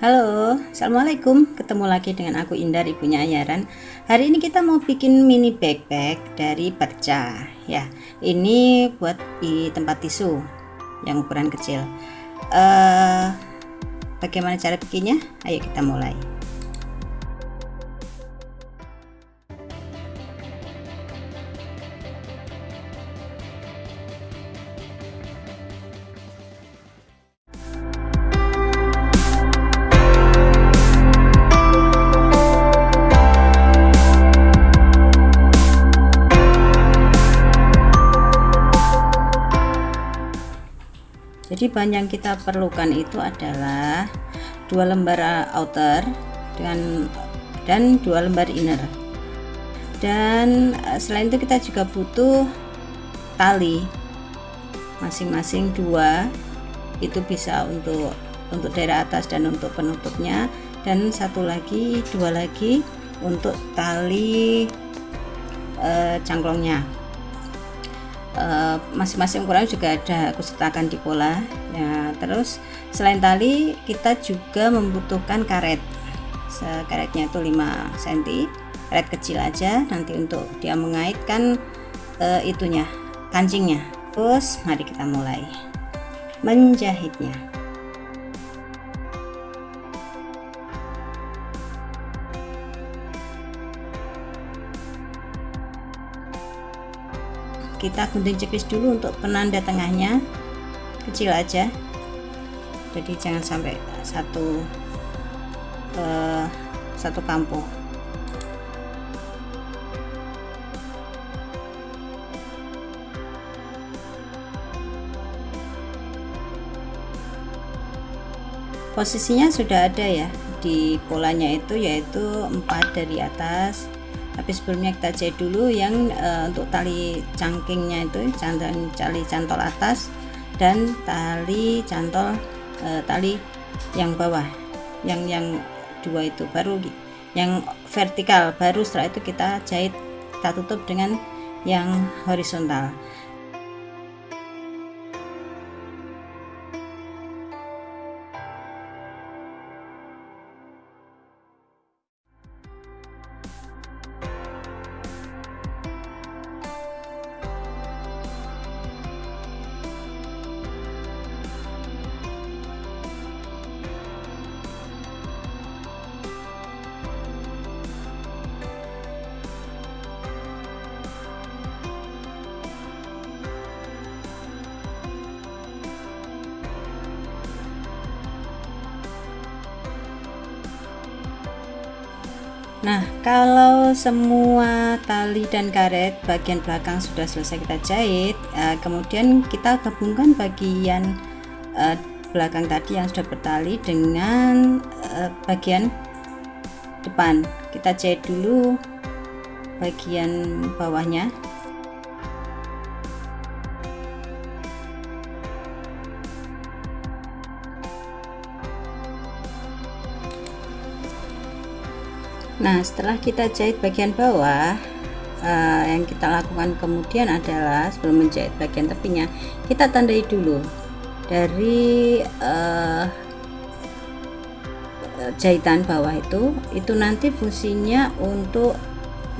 Halo, Assalamualaikum. Ketemu lagi dengan aku Indar, ibunya Ayaran. Hari ini kita mau bikin mini backpack dari perca Ya, ini buat di tempat tisu Yang ukuran kecil. Uh, Bagaimana cara bikinnya? Ayo kita mulai jadi bahan yang kita perlukan itu adalah dua lembar outer dengan dan dua lembar inner. Dan eh, selain itu kita juga butuh tali. Masing-masing dua itu bisa untuk untuk daerah atas dan untuk penutupnya. Dan satu lagi dua lagi untuk tali e, cangklongnya masing-masing uh, ukuran juga ada aku sertakan di pola. Ya terus selain tali kita juga membutuhkan karet. Karetnya itu 5 cm karet kecil aja nanti untuk dia mengaitkan uh, itunya kancingnya. Terus mari kita mulai. Menjahitnya kita gunting cepis dulu untuk penanda tengahnya. Kecil aja. Jadi jangan sampai satu uh, satu kampung posisinya sudah ada ya di polanya itu yaitu empat dari atas tapi sebelumnya kita jahit dulu yang uh, untuk tali cangkingnya itu cantol tali cantol atas dan tali cantol uh, tali yang bawah yang yang dua itu baru yang vertikal. Baru setelah itu kita jahit kita tutup dengan yang horizontal Nah, kalau semua tali dan karet bagian belakang sudah selesai kita jahit, uh, kemudian kita gabungkan bagian uh, belakang tadi yang sudah bertali dengan uh, bagian depan. Kita jahit dulu bagian bawahnya Nah setelah kita jahit bagian bawah uh, yang kita lakukan kemudian adalah sebelum menjahit bagian tepinya kita tandai dulu dari uh, jahitan bawah itu itu nanti fungsinya untuk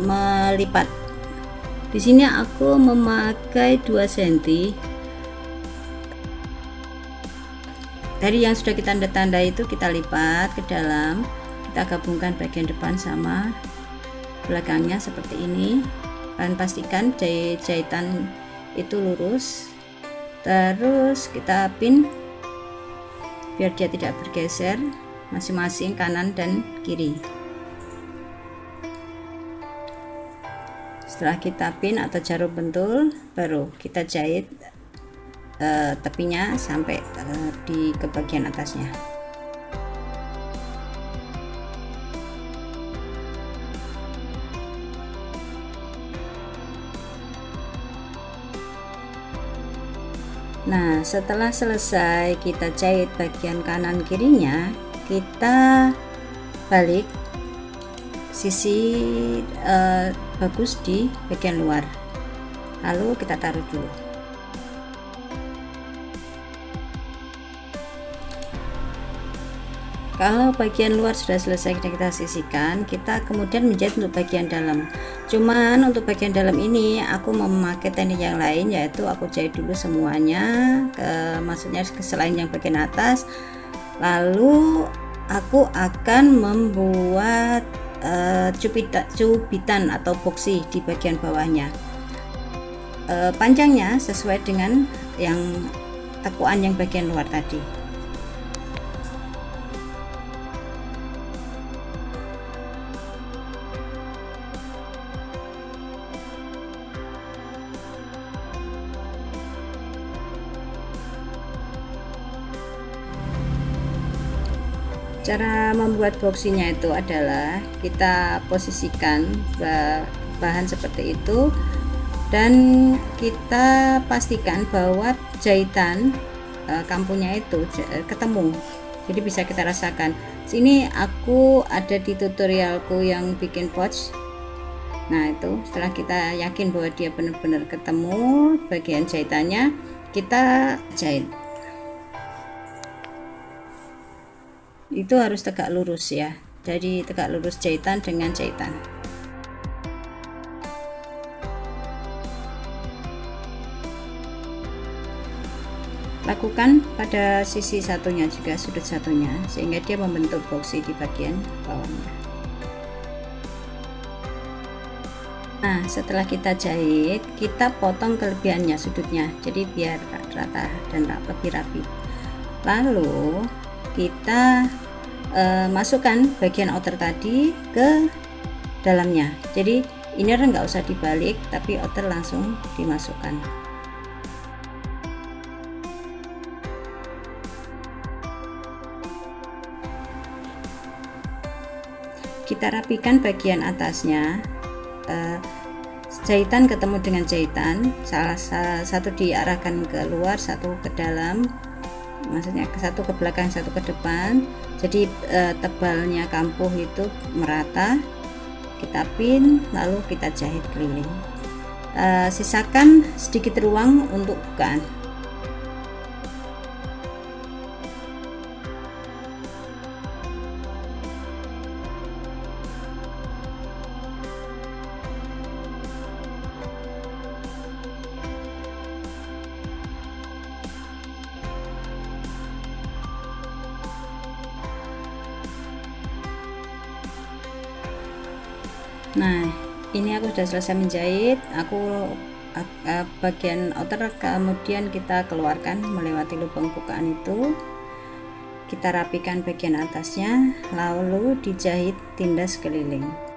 melipat. Di sini aku memakai 2 cm dari yang sudah kita tanda-tanda itu kita lipat ke dalam kita gabungkan bagian depan sama belakangnya seperti ini. Kalian pastikan jahit jahitan itu lurus. Terus kita pin biar dia tidak bergeser masing-masing kanan dan kiri. Setelah kita pin atau jarum bentul baru kita jahit uh, tepinya sampai uh, di ke bagian atasnya Nah setelah selesai kita jahit bagian kanan kirinya kita balik sisi uh, bagus di bagian luar. Lalu kita taruh dulu kalau bagian luar sudah selesai kita sisihkan kita kemudian menjahit untuk bagian dalam. Cuman untuk bagian dalam ini aku memakai teknik yang lain yaitu aku jahit dulu semuanya ke maksudnya selain yang bagian atas. Lalu aku akan membuat uh, cubitan atau boxy di bagian bawahnya. Uh, panjangnya sesuai dengan yang tekuan yang bagian luar tadi cara membuat boxinya itu adalah kita posisikan bahan seperti itu dan kita pastikan bahwa jahitan e, kampungnya itu ketemu. Jadi bisa kita rasakan. Sini aku ada di tutorialku yang bikin pouch. Nah itu setelah kita yakin bahwa dia benar-benar ketemu bagian jahitannya kita jahit itu harus tegak lurus ya. Jadi tegak lurus jahitan dengan jahitan. Lakukan pada sisi satunya juga sudut satunya sehingga dia membentuk boxy di bagian bawahnya. Nah setelah kita jahit kita potong kelebihannya sudutnya. Jadi biar rata dan lebih rapi. Lalu kita uh, masukkan bagian outer tadi ke dalamnya. Jadi inner nggak usah dibalik tapi outer langsung dimasukkan. Kita rapikan bagian atasnya. Uh, jahitan ketemu dengan jahitan. Salah satu diarahkan ke luar satu ke dalam maksudnya ke satu ke belakang satu ke depan. Jadi e, tebalnya kampuh itu merata kita pin lalu kita jahit keliling. E, sisakan sedikit ruang untuk bukaan nah ini aku sudah selesai menjahit. Aku bagian outer kemudian kita keluarkan melewati lubang bukaan itu. Kita rapikan bagian atasnya lalu dijahit tindas keliling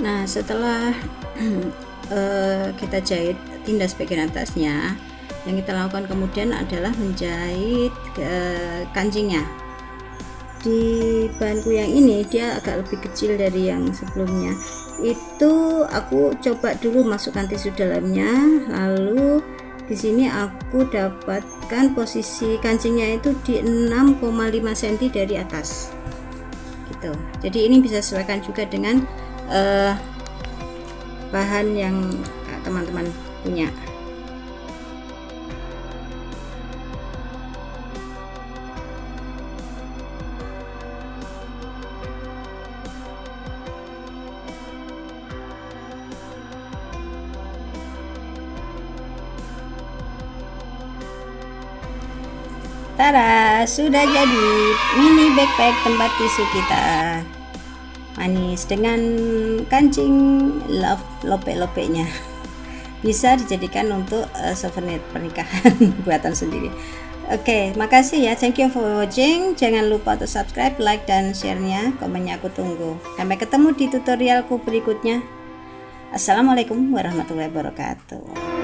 nah setelah uh, kita jahit tindas bagian atasnya yang kita lakukan kemudian adalah menjahit uh, kancingnya. Di bahanku yang ini dia agak lebih kecil dari yang sebelumnya. Itu aku coba dulu masukkan tisu dalamnya lalu di sini aku dapatkan posisi kancingnya itu di 6,5 cm dari atas. Gitu. Jadi ini bisa sesuaikan juga dengan uh, bahan yang teman-teman punya. Tara, sudah jadi mini backpack tempat tisu kita manis dengan kancing love lope-lopenya bisa dijadikan untuk uh, souvenir pernikahan buatan sendiri. Oke okay, makasih ya. Thank you for watching. Jangan lupa untuk subscribe like dan sharenya. Komennya aku tunggu. Sampai ketemu di tutorialku berikutnya. Assalamualaikum warahmatullahi wabarakatuh